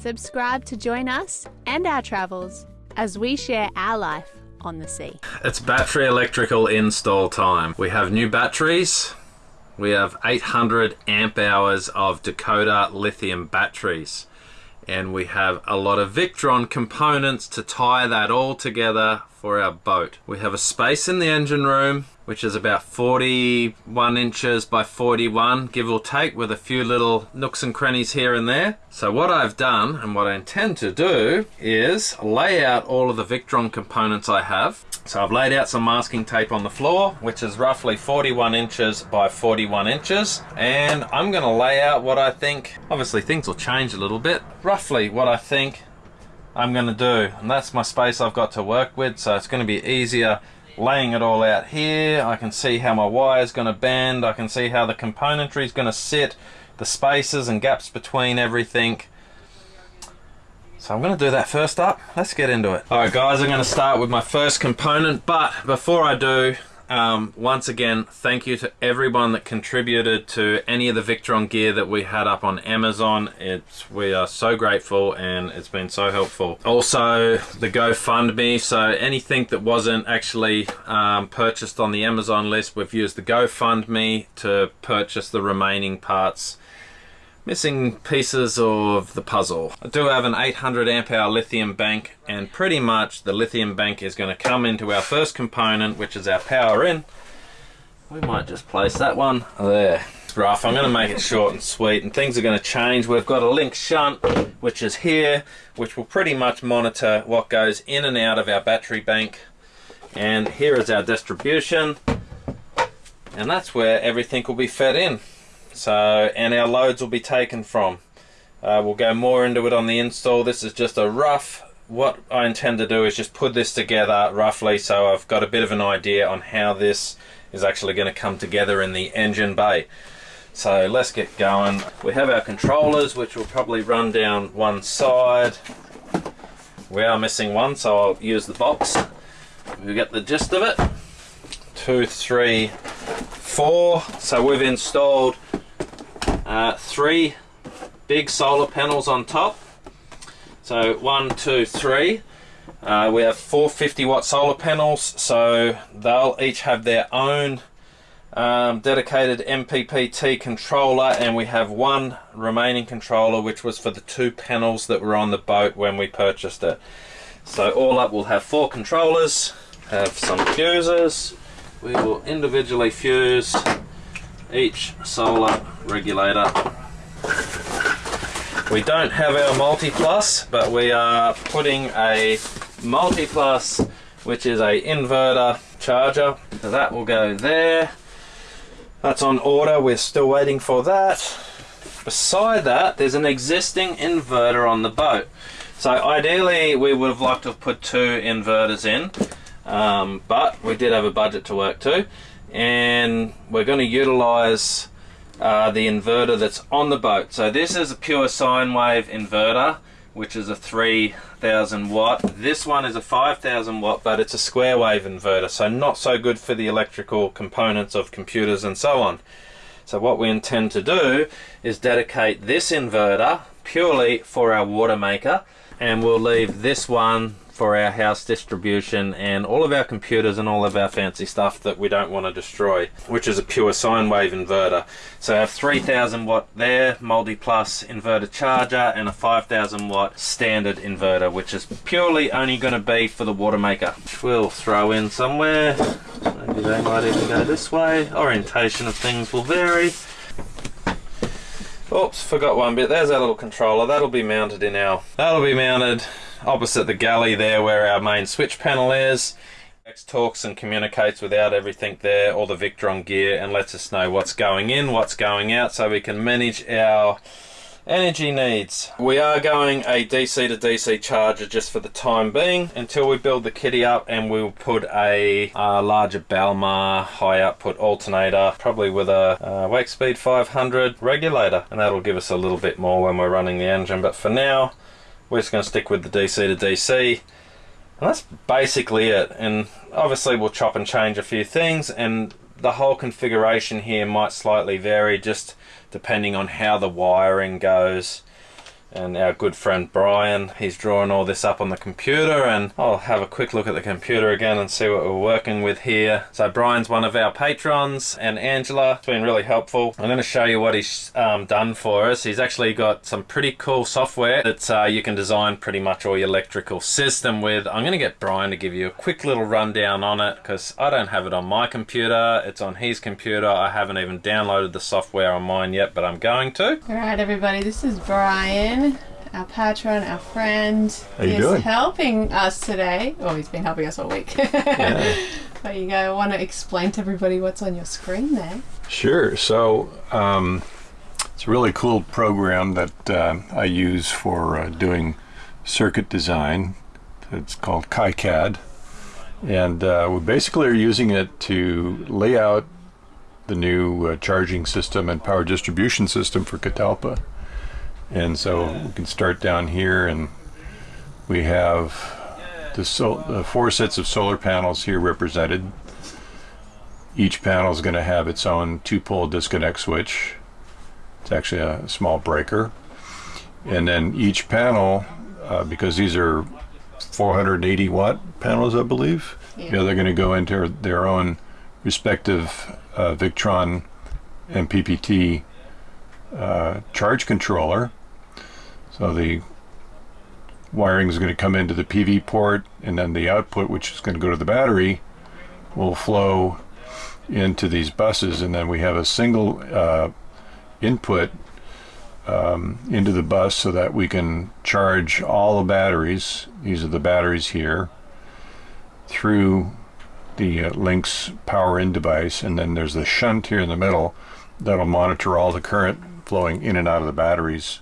Subscribe to join us and our travels as we share our life on the sea. It's battery electrical install time. We have new batteries. We have 800 amp hours of Dakota lithium batteries. And we have a lot of Victron components to tie that all together for our boat. We have a space in the engine room which is about 41 inches by 41 give or take with a few little nooks and crannies here and there. So what I've done and what I intend to do is lay out all of the Victron components I have. So I've laid out some masking tape on the floor which is roughly 41 inches by 41 inches and I'm going to lay out what I think, obviously things will change a little bit, roughly what I think I'm going to do and that's my space I've got to work with so it's going to be easier laying it all out here. I can see how my wire is going to bend. I can see how the componentry is going to sit, the spaces and gaps between everything. So I'm going to do that first up. Let's get into it. Alright guys, I'm going to start with my first component, but before I do, um, once again, thank you to everyone that contributed to any of the Victron gear that we had up on Amazon. It's we are so grateful and it's been so helpful. Also, the GoFundMe. So anything that wasn't actually um, purchased on the Amazon list, we've used the GoFundMe to purchase the remaining parts missing pieces of the puzzle. I do have an 800 amp hour lithium bank and pretty much the lithium bank is going to come into our first component which is our power in. We might just place that one there. It's rough. I'm going to make it short and sweet and things are going to change. We've got a Lynx shunt which is here which will pretty much monitor what goes in and out of our battery bank and here is our distribution and that's where everything will be fed in. So, and our loads will be taken from. Uh, we'll go more into it on the install. This is just a rough, what I intend to do is just put this together roughly so I've got a bit of an idea on how this is actually going to come together in the engine bay. So let's get going. We have our controllers which will probably run down one side. We are missing one so I'll use the box. We get the gist of it. Two, three, four. So we've installed uh, three big solar panels on top. So one, two, three. Uh, we have 450 watt solar panels, so they'll each have their own um, dedicated MPPT controller, and we have one remaining controller, which was for the two panels that were on the boat when we purchased it. So all up, we'll have four controllers, have some fuses. We will individually fuse each solar regulator. We don't have our multi-plus, but we are putting a multi-plus, which is a inverter charger. So that will go there. That's on order, we're still waiting for that. Beside that, there's an existing inverter on the boat. So ideally, we would have liked to have put two inverters in, um, but we did have a budget to work to and we're going to utilize uh, the inverter that's on the boat. So this is a pure sine wave inverter which is a 3000 watt. This one is a 5000 watt but it's a square wave inverter so not so good for the electrical components of computers and so on. So what we intend to do is dedicate this inverter purely for our water maker and we'll leave this one for our house distribution and all of our computers and all of our fancy stuff that we don't want to destroy which is a pure sine wave inverter so I have 3000 watt there multi plus inverter charger and a 5000 watt standard inverter which is purely only going to be for the water maker which we'll throw in somewhere maybe they might even go this way orientation of things will vary Oops, forgot one bit. There's our little controller. That'll be mounted in our... That'll be mounted opposite the galley there where our main switch panel is. X talks and communicates without everything there, all the Victron gear, and lets us know what's going in, what's going out, so we can manage our energy needs. We are going a DC to DC charger just for the time being until we build the kitty up and we'll put a, larger Balmar high output alternator probably with a, a Wakespeed 500 regulator and that'll give us a little bit more when we're running the engine but for now we're just going to stick with the DC to DC. And that's basically it. And obviously we'll chop and change a few things and the whole configuration here might slightly vary just depending on how the wiring goes. And our good friend Brian. He's drawing all this up on the computer and I'll have a quick look at the computer again and see what we're working with here. So Brian's one of our patrons and Angela. It's been really helpful. I'm going to show you what he's um, done for us. He's actually got some pretty cool software that uh, you can design pretty much all your electrical system with. I'm going to get Brian to give you a quick little rundown on it because I don't have it on my computer. It's on his computer. I haven't even downloaded the software on mine yet, but I'm going to. All right, everybody, this is Brian, our patron, our friend. How you he's doing? helping us today. Oh, he's been helping us all week. There you go. I Want to explain to everybody what's on your screen there? Sure. So um, it's a really cool program that uh, I use for uh, doing circuit design. It's called KiCad. And uh, we basically are using it to lay out the new uh, charging system and power distribution system for Catalpa. And so we can start down here and we have the, sol- the four sets of solar panels here represented. Each panel is going to have its own two-pole disconnect switch. It's actually a small breaker. And then each panel, uh, because these are 480 watt panels, I believe, Yeah. you know, they're going to go into their own respective uh, Victron MPPT uh, charge controller. So the wiring is going to come into the PV port, and then the output, which is going to go to the battery, will flow into these buses, and then we have a single uh, input um, into the bus so that we can charge all the batteries. These are the batteries here through the uh, Lynx power in device, and then there's the shunt here in the middle that'll monitor all the current flowing in and out of the batteries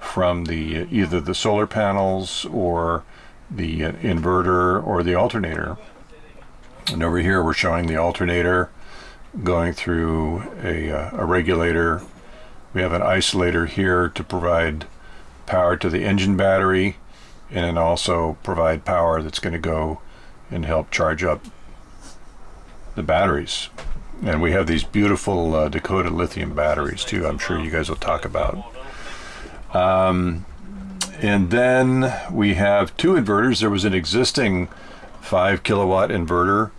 from the either the solar panels or the inverter or the alternator. And over here we're showing the alternator going through a, uh, a regulator. We have an isolator here to provide power to the engine battery and then also provide power that's going to go and help charge up the batteries. And we have these beautiful uh, Dakota lithium batteries too. I'm sure you guys will talk about. Um, and then we have two inverters. There was an existing five kilowatt inverter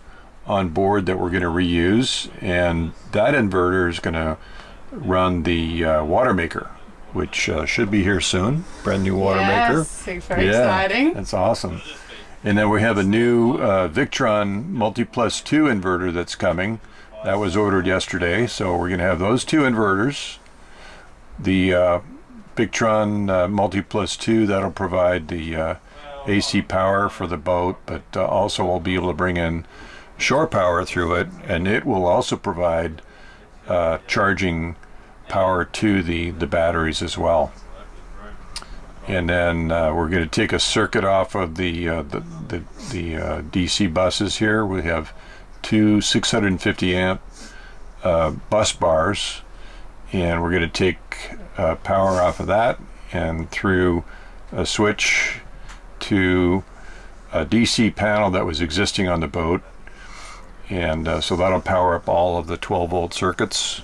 on board that we're going to reuse, and that inverter is going to run the uh, water maker, which uh, should be here soon. Brand new water maker. yes, super exciting. That's awesome. And then we have a new uh, Victron Multi Plus 2 inverter that's coming. That was ordered yesterday, so we're going to have those two inverters. The uh, Victron uh, Multi Plus 2 that'll provide the uh, AC power for the boat, but uh, also we'll be able to bring in shore power through it, and it will also provide uh, charging power to the, the batteries as well and then uh, we're going to take a circuit off of the uh, the the, the DC buses here. We have two 650 amp bus bars, and we're going to take uh, power off of that and through a switch to a DC panel that was existing on the boat, and uh, so that'll power up all of the 12 volt circuits.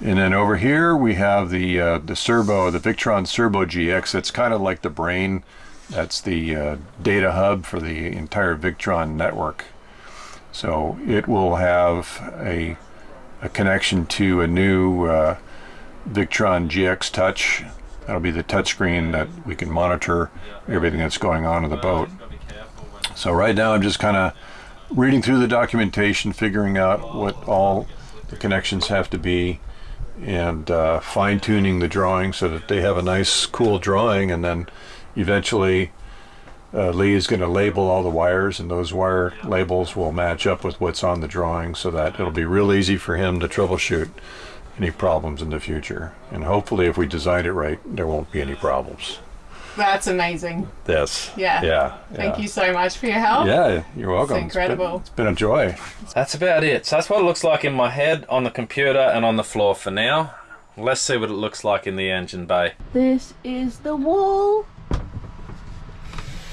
And then over here we have the uh, the Cerbo, the Victron Cerbo GX. That's kind of like the brain. That's the uh, data hub for the entire Victron network. So it will have a, a connection to a new uh, Victron GX Touch. That'll be the touchscreen that we can monitor everything that's going on in the boat. So right now I'm just kind of reading through the documentation, figuring out what all the connections have to be and uh, fine tuning the drawing so that they have a nice, cool drawing. And then eventually, uh, Lee is going to label all the wires, and those wire labels will match up with what's on the drawing so that it'll be real easy for him to troubleshoot any problems in the future. And hopefully, if we design it right, there won't be any problems. That's amazing. Yes. Yeah. Yeah. Thank yeah. you so much for your help. Yeah, you're welcome. It's incredible. it's been a joy. That's about it. So that's what it looks like in my head, on the computer, and on the floor for now. Let's see what it looks like in the engine bay. This is the wall.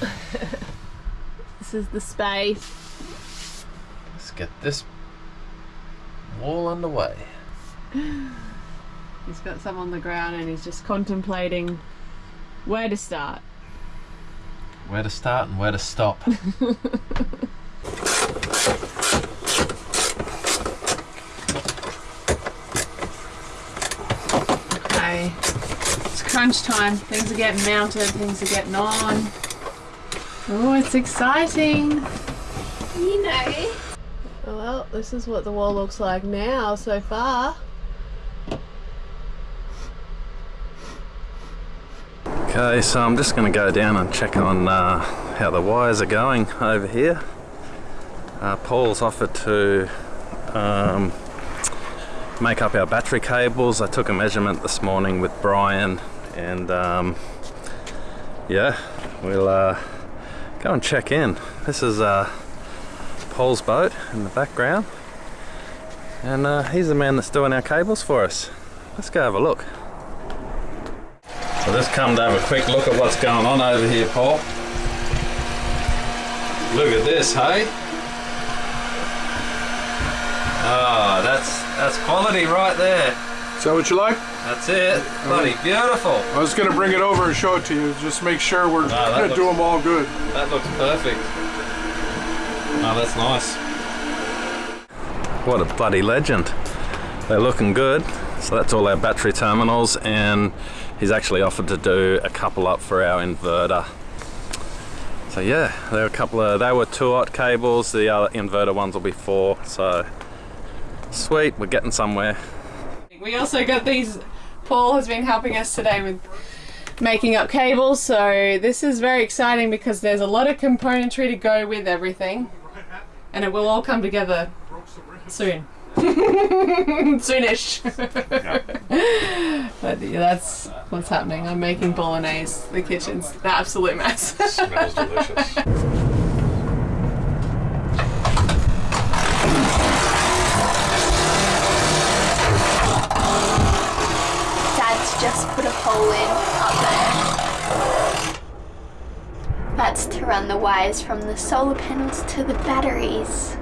this is the space. Let's get this wall underway. He's got some on the ground and he's just contemplating Where to start? Where to start and where to stop. Okay. It's crunch time. Things are getting mounted, things are getting on. Oh, it's exciting. You know. Well, this is what the wall looks like now so far. Okay, so I'm just going to go down and check on uh, how the wires are going over here. Uh, Paul's offered to um, make up our battery cables. I took a measurement this morning with Brian and um, yeah, we'll uh, go and check in. This is uh, Paul's boat in the background and uh, he's the man that's doing our cables for us. Let's go have a look. So let's come to have a quick look at what's going on over here, Paul. Look at this, hey? Ah, that's that's quality right there. Is that what you like? That's it. Mm-hmm. Bloody beautiful. I was going to bring it over and show it to you. Just make sure we're ah, that going to do them all good. That looks perfect. Oh, that's nice. What a bloody legend. They're looking good. So that's all our battery terminals and he's actually offered to do a couple up for our inverter. So yeah, there are a couple of, they were two aught cables, the other inverter ones will be four. So sweet, we're getting somewhere. We also got these. Paul has been helping us today with making up cables, so this is very exciting because there's a lot of componentry to go with everything, and it will all come together soon. Soonish. but yeah, that's what's happening. I'm making bolognese. The kitchen's an absolute mess. Smells delicious. Dad's just put a hole in up there. That's to run the wires from the solar panels to the batteries.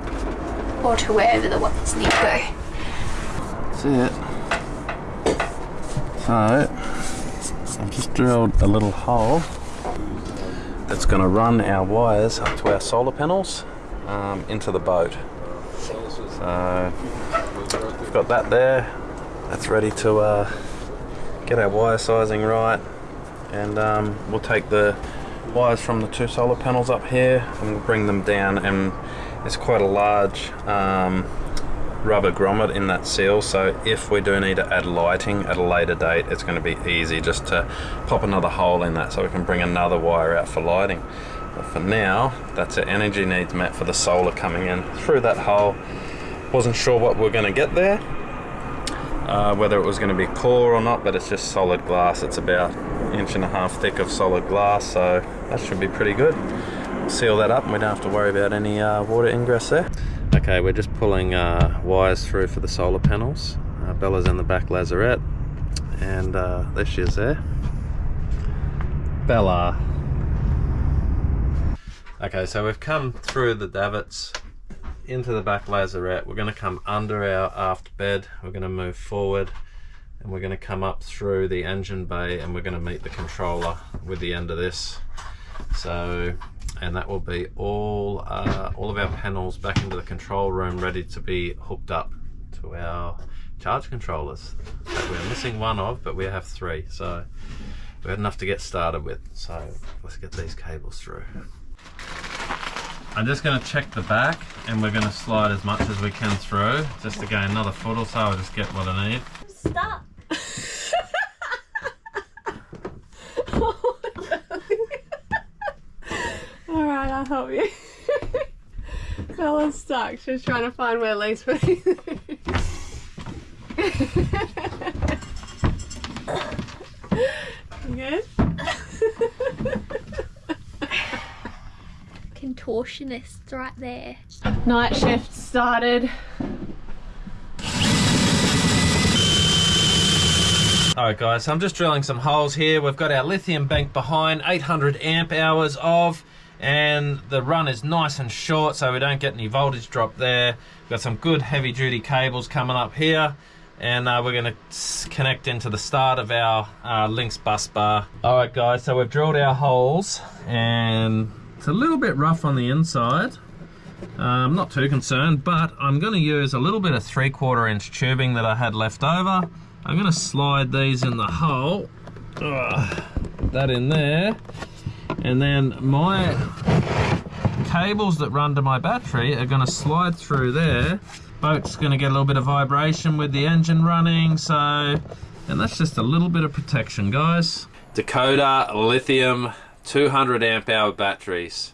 Or to wherever the wires need to go. That's it. So, I've just drilled a little hole that's going to run our wires up to our solar panels um, into the boat. So, we've got that there. That's ready to uh, get our wire sizing right. And um, we'll take the wires from the two solar panels up here and we'll bring them down and it's quite a large um, rubber grommet in that seal so if we do need to add lighting at a later date it's going to be easy just to pop another hole in that so we can bring another wire out for lighting. But for now that's our energy needs met for the solar coming in through that hole. Wasn't sure what we're going to get there uh, whether it was going to be core or not but it's just solid glass. It's about inch and a half thick of solid glass so that should be pretty good seal that up and we don't have to worry about any uh, water ingress there okay we're just pulling uh, wires through for the solar panels uh, Bella's in the back lazarette and uh, there she is there Bella okay so we've come through the davits into the back lazarette. We're going to come under our aft bed. We're going to move forward and we're going to come up through the engine bay and we're going to meet the controller with the end of this. So, and that will be all, uh, all of our panels back into the control room ready to be hooked up to our charge controllers that we're missing one of, but we have three. So we had enough to get started with. So let's get these cables through. I'm just going to check the back and we're going to slide as much as we can through just to gain another foot or so. I'll just get what I need. Stop. Alright, I'll help you. Bella's stuck. She's trying to find where Lee's putting You good? Contortionist right there. Night shift started. Alright guys, so I'm just drilling some holes here. We've got our lithium bank behind, 800 amp hours of, and the run is nice and short so we don't get any voltage drop there. We've got some good heavy duty cables coming up here, and uh, we're going to connect into the start of our uh, Lynx bus bar. All right, guys, so we've drilled our holes, and it's a little bit rough on the inside. Uh, I'm not too concerned, but I'm going to use a little bit of three quarter inch tubing that I had left over. I'm going to slide these in the hole, that in there, and then my cables that run to my battery are going to slide through there. Boat's going to get a little bit of vibration with the engine running so and that's just a little bit of protection guys. Dakota lithium 200 amp hour batteries.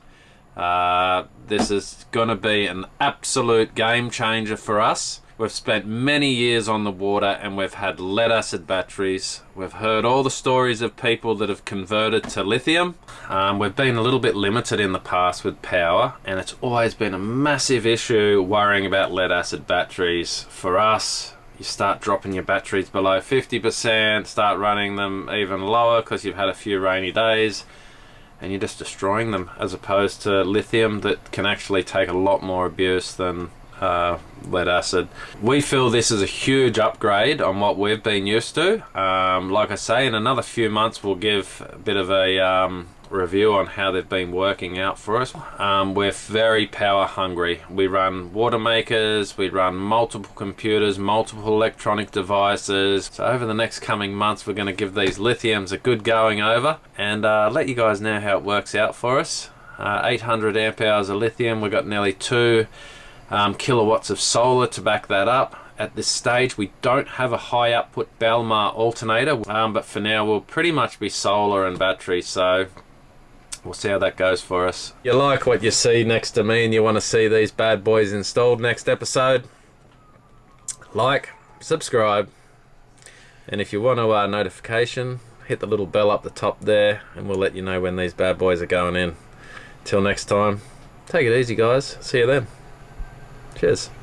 Uh, this is going to be an absolute game changer for us We've spent many years on the water and we've had lead acid batteries. We've heard all the stories of people that have converted to lithium. Um, we've been a little bit limited in the past with power and it's always been a massive issue worrying about lead acid batteries. For us, you start dropping your batteries below 50%, start running them even lower because you've had a few rainy days and you're just destroying them as opposed to lithium that can actually take a lot more abuse than uh, lead acid. We feel this is a huge upgrade on what we've been used to. Um, like I say, in another few months we'll give a bit of a um, review on how they've been working out for us. Um, we're very power hungry. We run water makers, we run multiple computers, multiple electronic devices. So over the next coming months we're going to give these lithiums a good going over and uh, let you guys know how it works out for us. Uh, 800 amp hours of lithium, we've got nearly two um, kilowatts of solar to back that up. At this stage we don't have a high output Balmar alternator um, but for now we'll pretty much be solar and battery so we'll see how that goes for us. You like what you see next to me and you want to see these bad boys installed next episode? Like, subscribe and if you want a uh, notification hit the little bell up the top there and we'll let you know when these bad boys are going in. Till next time, take it easy guys, see you then. Cheers.